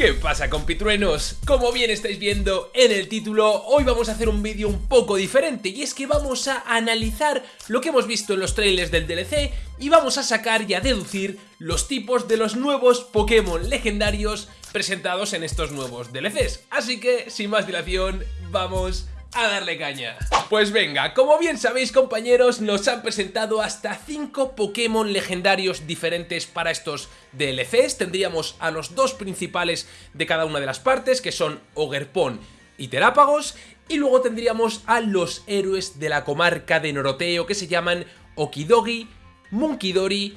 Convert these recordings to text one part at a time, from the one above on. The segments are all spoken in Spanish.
¿Qué pasa compitruenos? Como bien estáis viendo en el título, hoy vamos a hacer un vídeo un poco diferente y es que vamos a analizar lo que hemos visto en los trailers del DLC y vamos a sacar y a deducir los tipos de los nuevos Pokémon legendarios presentados en estos nuevos DLCs. Así que, sin más dilación, vamos a darle caña. Pues venga, como bien sabéis compañeros, nos han presentado hasta 5 Pokémon legendarios diferentes para estos DLCs. Tendríamos a los dos principales de cada una de las partes, que son Ogerpon y Terápagos, y luego tendríamos a los héroes de la comarca de Noroteo, que se llaman Okidogi, Munkidori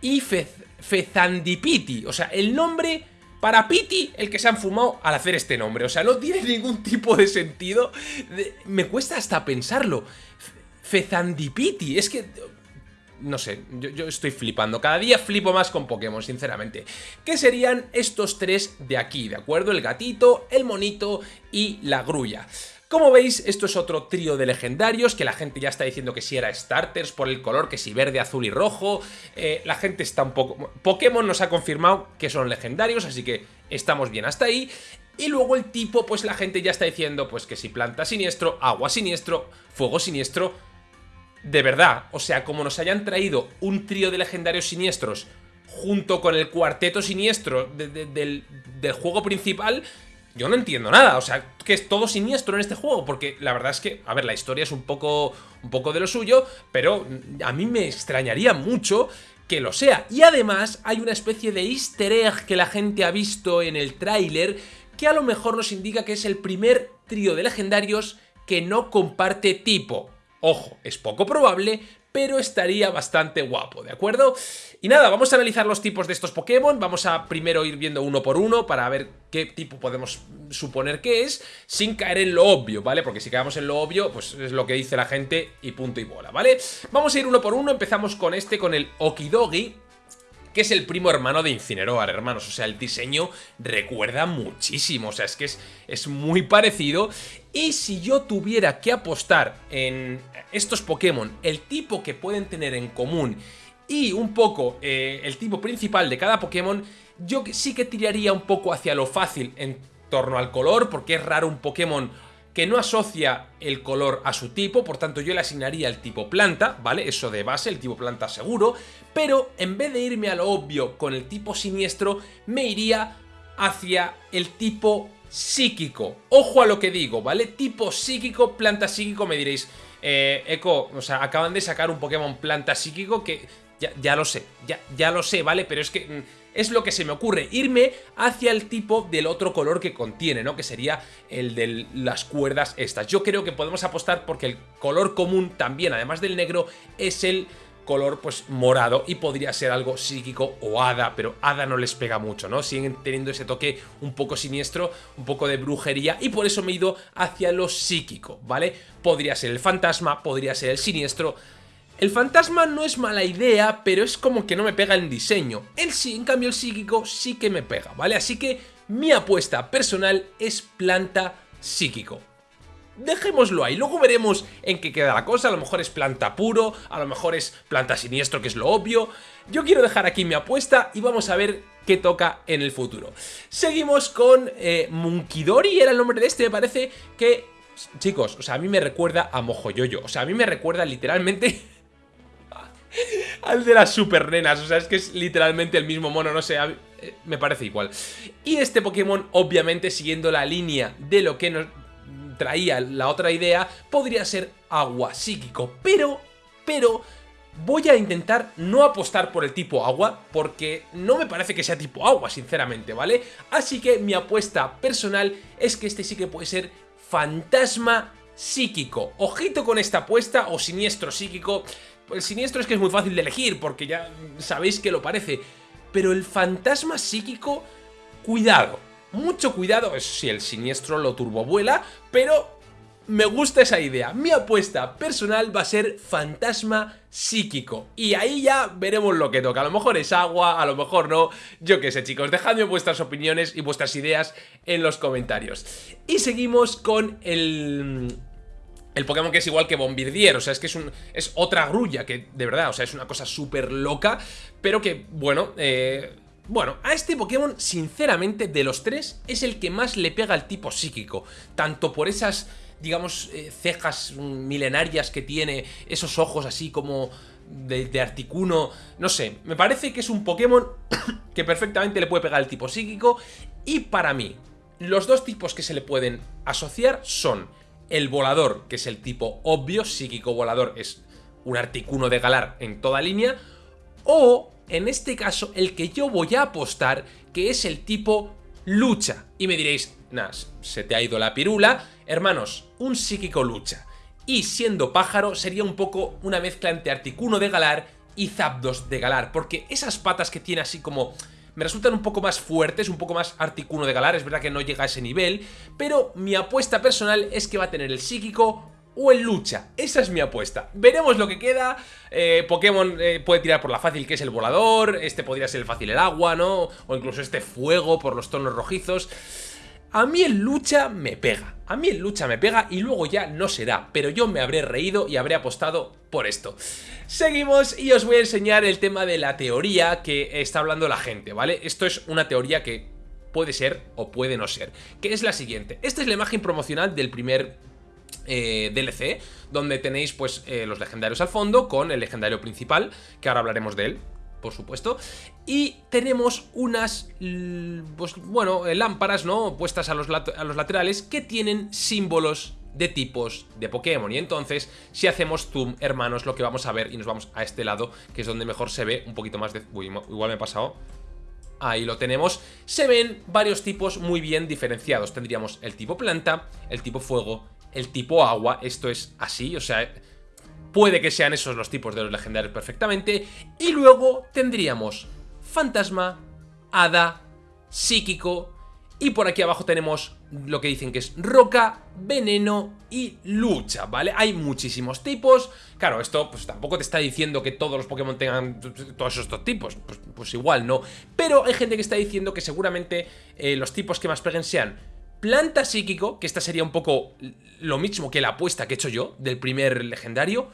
y Fezandipiti. O sea, el nombre para Piti, el que se han fumado al hacer este nombre. O sea, no tiene ningún tipo de sentido. me cuesta hasta pensarlo. Fezandipiti, es que... No sé, yo, yo, estoy flipando. Cada día flipo más con Pokémon, sinceramente. ¿Qué serían estos tres de aquí, de acuerdo? El gatito, el monito y la grulla. Como veis, esto es otro trío de legendarios que la gente ya está diciendo que si era starters por el color, que si verde, azul y rojo. Eh, la gente está un poco... Pokémon nos ha confirmado que son legendarios, así que estamos bien hasta ahí. Y luego el tipo, pues la gente ya está diciendo pues que si planta siniestro, agua siniestro, fuego siniestro. De verdad, o sea, como nos hayan traído un trío de legendarios siniestros junto con el cuarteto siniestro del, del juego principal, yo no entiendo nada, o sea, que es todo siniestro en este juego, porque la verdad es que, a ver, la historia es un poco, un poco de lo suyo, pero a mí me extrañaría mucho que lo sea. Y además hay una especie de easter egg que la gente ha visto en el tráiler que a lo mejor nos indica que es el primer trío de legendarios que no comparte tipo. Ojo, es poco probable, pero estaría bastante guapo, ¿de acuerdo? Y nada, vamos a analizar los tipos de estos Pokémon, vamos a primero ir viendo uno por uno para ver qué tipo podemos suponer que es, sin caer en lo obvio, ¿vale? Porque si caemos en lo obvio, pues es lo que dice la gente y punto y bola, ¿vale? Vamos a ir uno por uno, empezamos con este, con el Okidogi, que es el primo hermano de Incineroar, hermanos. O sea, el diseño recuerda muchísimo, o sea, es que es, es muy parecido. Y si yo tuviera que apostar en estos Pokémon, el tipo que pueden tener en común y un poco eh, el tipo principal de cada Pokémon, yo sí que tiraría un poco hacia lo fácil en torno al color, porque es raro un Pokémon que no asocia el color a su tipo, por tanto yo le asignaría el tipo planta, ¿vale? Eso de base, el tipo planta seguro, pero en vez de irme a lo obvio con el tipo siniestro, me iría hacia el tipo psíquico. Ojo a lo que digo, ¿vale? Tipo psíquico, planta psíquico, me diréis, eh, Eco, o sea, acaban de sacar un Pokémon planta psíquico que ya, ya lo sé, ya, ya lo sé, ¿vale? Pero es que mm, es lo que se me ocurre, irme hacia el tipo del otro color que contiene, ¿no? Que sería el de las cuerdas estas. Yo creo que podemos apostar porque el color común también, además del negro, es el color pues morado y podría ser algo psíquico o hada, pero hada no les pega mucho, ¿no? Siguen teniendo ese toque un poco siniestro, un poco de brujería y por eso me he ido hacia lo psíquico, ¿vale? Podría ser el fantasma, podría ser el siniestro, el fantasma no es mala idea, pero es como que no me pega el diseño. El sí, en cambio el psíquico sí que me pega, ¿vale? Así que mi apuesta personal es planta psíquico. Dejémoslo ahí, luego veremos en qué queda la cosa, a lo mejor es planta puro, a lo mejor es planta siniestro, que es lo obvio. Yo quiero dejar aquí mi apuesta y vamos a ver qué toca en el futuro. Seguimos con eh, Munkidori, era el nombre de este, me parece que... Chicos, o sea, a mí me recuerda a Mojoyoyo, o sea, a mí me recuerda literalmente al de las super nenas, o sea, es que es literalmente el mismo mono, no sé, eh, me parece igual. Y este Pokémon, obviamente, siguiendo la línea de lo que nos traía la otra idea, podría ser agua psíquico, pero, pero... Voy a intentar no apostar por el tipo agua, porque no me parece que sea tipo agua, sinceramente, ¿vale? Así que mi apuesta personal es que este sí que puede ser fantasma psíquico. Ojito con esta apuesta, o siniestro psíquico, el siniestro es que es muy fácil de elegir, porque ya sabéis que lo parece. Pero el fantasma psíquico, cuidado. Mucho cuidado, si el siniestro lo turbovuela, pero me gusta esa idea. Mi apuesta personal va a ser fantasma psíquico. Y ahí ya veremos lo que toca. A lo mejor es agua, a lo mejor no. Yo qué sé, chicos. Dejadme vuestras opiniones y vuestras ideas en los comentarios. Y seguimos con el el Pokémon que es igual que Bombirdier, o sea, es que es, un, es otra grulla, que de verdad, o sea, es una cosa súper loca, pero que, bueno, eh, Bueno, a este Pokémon, sinceramente, de los tres, es el que más le pega al tipo psíquico. Tanto por esas, digamos, eh, cejas milenarias que tiene, esos ojos así como de, de, Articuno, no sé, me parece que es un Pokémon que perfectamente le puede pegar al tipo psíquico y para mí, los dos tipos que se le pueden asociar son el volador, que es el tipo obvio, psíquico volador es un Articuno de Galar en toda línea, o en este caso el que yo voy a apostar, que es el tipo lucha. Y me diréis, Nas, se te ha ido la pirula. Hermanos, un psíquico lucha. Y siendo pájaro sería un poco una mezcla entre Articuno de Galar y Zapdos de Galar, porque esas patas que tiene así como... Me resultan un poco más fuertes, un poco más articuno de galar, es verdad que no llega a ese nivel, pero mi apuesta personal es que va a tener el psíquico o el lucha. Esa es mi apuesta. Veremos lo que queda. Eh, Pokémon eh, puede tirar por la fácil que es el volador. Este podría ser el fácil el agua, ¿no? O incluso este fuego por los tonos rojizos. A mí el lucha me pega. A mí el lucha me pega y luego ya no será. Pero yo me habré reído y habré apostado por esto. Seguimos y os voy a enseñar el tema de la teoría que está hablando la gente, ¿vale? Esto es una teoría que puede ser o puede no ser. Que es la siguiente. Esta es la imagen promocional del primer eh, DLC, donde tenéis pues eh, los legendarios al fondo con el legendario principal, que ahora hablaremos de él, por supuesto. Y tenemos unas, pues, bueno, lámparas, ¿no? Puestas a los, a los laterales que tienen símbolos de tipos de Pokémon. Y entonces, si hacemos zoom, hermanos, lo que vamos a ver, y nos vamos a este lado, que es donde mejor se ve un poquito más de... Uy, igual me he pasado. Ahí lo tenemos. Se ven varios tipos muy bien diferenciados. Tendríamos el tipo planta, el tipo fuego el tipo agua, esto es así, o sea, puede que sean esos los tipos de los legendarios perfectamente, y luego tendríamos fantasma, hada, psíquico, y por aquí abajo tenemos lo que dicen que es roca, veneno y lucha, ¿vale? Hay muchísimos tipos. Claro, esto pues tampoco te está diciendo que todos los Pokémon tengan todos estos tipos. Pues, pues igual no. Pero hay gente que está diciendo que seguramente eh, los tipos que más peguen sean Planta psíquico, que esta sería un poco lo mismo que la apuesta que he hecho yo del primer legendario.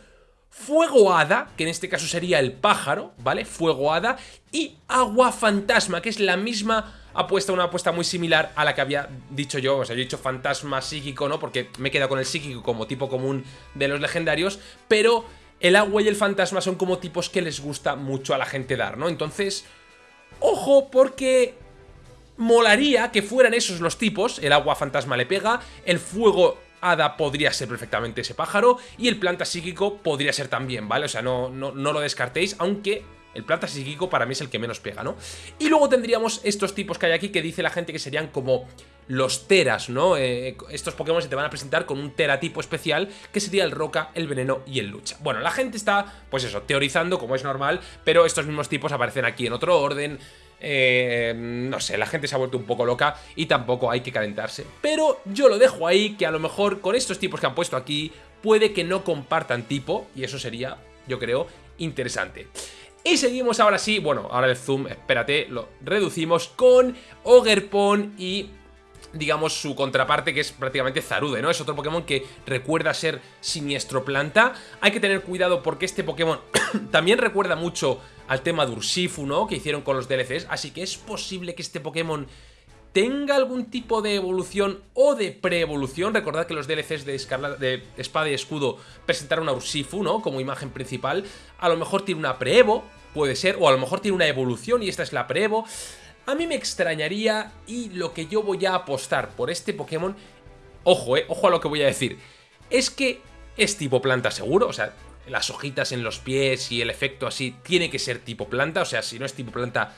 Fuego hada, que en este caso sería el pájaro, ¿vale? Fuego hada. Y agua fantasma, que es la misma apuesta, una apuesta muy similar a la que había dicho yo. O sea, yo he dicho fantasma psíquico, ¿no? Porque me he quedado con el psíquico como tipo común de los legendarios. Pero el agua y el fantasma son como tipos que les gusta mucho a la gente dar, ¿no? Entonces, ojo, porque molaría que fueran esos los tipos, el agua fantasma le pega, el fuego hada podría ser perfectamente ese pájaro y el planta psíquico podría ser también, ¿vale? O sea, no, no, no lo descartéis, aunque el planta psíquico para mí es el que menos pega, ¿no? Y luego tendríamos estos tipos que hay aquí que dice la gente que serían como los teras, ¿no? Eh, estos Pokémon se te van a presentar con un tera tipo especial que sería el roca, el veneno y el lucha. Bueno, la gente está, pues eso, teorizando como es normal, pero estos mismos tipos aparecen aquí en otro orden, eh, no sé, la gente se ha vuelto un poco loca y tampoco hay que calentarse. Pero yo lo dejo ahí, que a lo mejor con estos tipos que han puesto aquí, puede que no compartan tipo, y eso sería, yo creo, interesante. Y seguimos ahora sí, bueno, ahora el zoom, espérate, lo reducimos con Ogerpon y digamos, su contraparte que es prácticamente Zarude, ¿no? Es otro Pokémon que recuerda ser Siniestro Planta. Hay que tener cuidado porque este Pokémon también recuerda mucho al tema de Urshifu, ¿no? Que hicieron con los DLCs, así que es posible que este Pokémon tenga algún tipo de evolución o de pre-evolución. Recordad que los DLCs de, de Espada y Escudo presentaron a Urshifu, ¿no? Como imagen principal. A lo mejor tiene una pre-evo, puede ser, o a lo mejor tiene una evolución y esta es la pre-evo. A mí me extrañaría y lo que yo voy a apostar por este Pokémon, ojo, eh, ojo a lo que voy a decir, es que es tipo planta seguro, o sea, las hojitas en los pies y el efecto así tiene que ser tipo planta, o sea, si no es tipo planta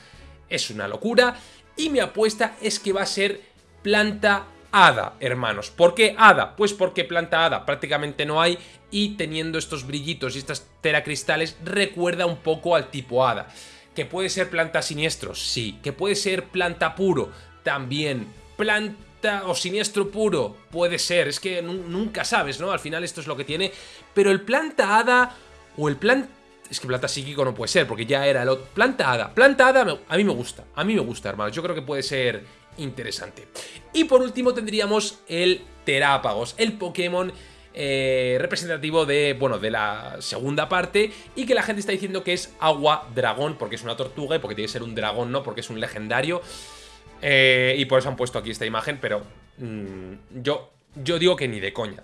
es una locura. Y mi apuesta es que va a ser planta hada, hermanos. ¿Por qué hada? Pues porque planta hada prácticamente no hay y teniendo estos brillitos y estas teracristales recuerda un poco al tipo hada. ¿Que puede ser planta siniestro? Sí. ¿Que puede ser planta puro? También. ¿Planta o siniestro puro? Puede ser. Es que nunca sabes, ¿no? Al final esto es lo que tiene. Pero el planta hada o el planta... Es que planta psíquico no puede ser, porque ya era el otro. Planta hada. Planta hada a mí me gusta. A mí me gusta, hermanos. Yo creo que puede ser interesante. Y por último tendríamos el Terápagos, el Pokémon eh, representativo de, bueno, de la segunda parte y que la gente está diciendo que es agua dragón porque es una tortuga y porque tiene que ser un dragón, ¿no? Porque es un legendario eh, y por eso han puesto aquí esta imagen, pero mm, yo, yo digo que ni de coña.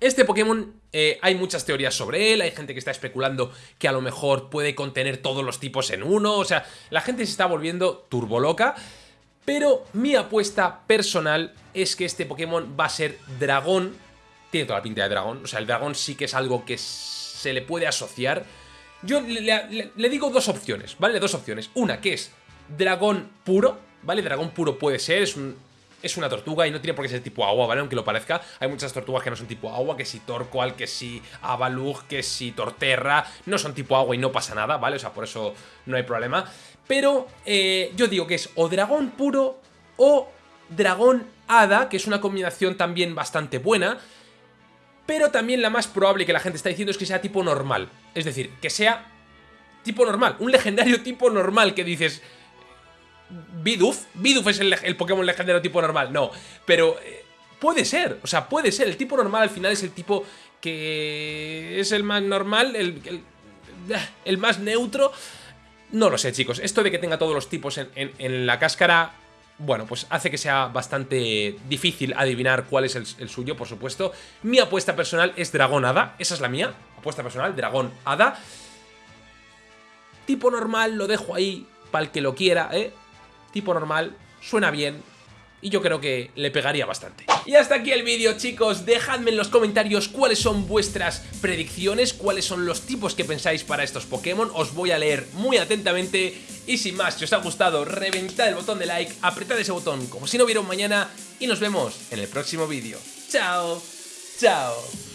Este Pokémon eh, hay muchas teorías sobre él, hay gente que está especulando que a lo mejor puede contener todos los tipos en uno, o sea, la gente se está volviendo turboloca, pero mi apuesta personal es que este Pokémon va a ser dragón tiene toda la pinta de dragón. O sea, el dragón sí que es algo que se le puede asociar. Yo le, digo dos opciones, ¿vale? Dos opciones. Una que es dragón puro, ¿vale? Dragón puro puede ser, es un, es una tortuga y no tiene por qué ser tipo agua, ¿vale? Aunque lo parezca, hay muchas tortugas que no son tipo agua, que si Torqual, que si Avalug, que si Torterra, no son tipo agua y no pasa nada, ¿vale? O sea, por eso no hay problema. Pero eh, yo digo que es o dragón puro o dragón hada, que es una combinación también bastante buena, pero también la más probable que la gente está diciendo es que sea tipo normal. Es decir, que sea tipo normal, un legendario tipo normal que dices... Bidoof, Bidoof es el, Pokémon legendario tipo normal, no, pero eh, puede ser, o sea, puede ser, el tipo normal al final es el tipo que es el más normal, el, el, más neutro, no lo sé chicos, esto de que tenga todos los tipos en, la cáscara bueno, pues hace que sea bastante difícil adivinar cuál es el, suyo, por supuesto. Mi apuesta personal es Dragón Hada, esa es la mía, apuesta personal, Dragón Hada. Tipo normal, lo dejo ahí para el que lo quiera, ¿eh? Tipo normal, suena bien, y yo creo que le pegaría bastante. Y hasta aquí el vídeo chicos, dejadme en los comentarios cuáles son vuestras predicciones, cuáles son los tipos que pensáis para estos Pokémon, os voy a leer muy atentamente y sin más, si os ha gustado, reventad el botón de like, apretad ese botón como si no hubiera un mañana y nos vemos en el próximo vídeo. ¡Chao! ¡Chao!